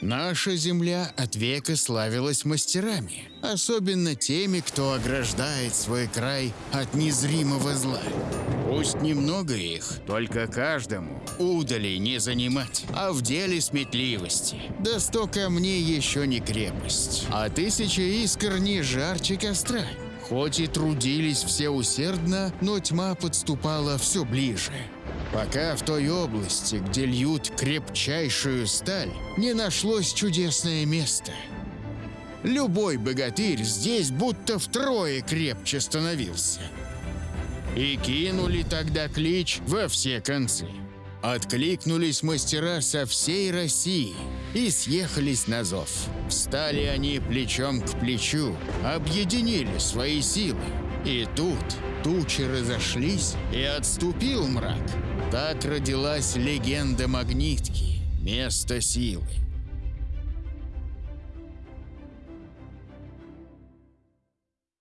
Наша земля от века славилась мастерами, особенно теми, кто ограждает свой край от незримого зла. Пусть немного их, только каждому удали не занимать, а в деле сметливости. Да сто камней еще не крепость, а тысяча искр не жарче костра. Хоть и трудились все усердно, но тьма подступала все ближе. Пока в той области, где льют крепчайшую сталь, не нашлось чудесное место. Любой богатырь здесь будто втрое крепче становился. И кинули тогда клич во все концы. Откликнулись мастера со всей России и съехались на зов. Встали они плечом к плечу, объединили свои силы. И тут тучи разошлись, и отступил мрак. Так родилась легенда Магнитки, место силы.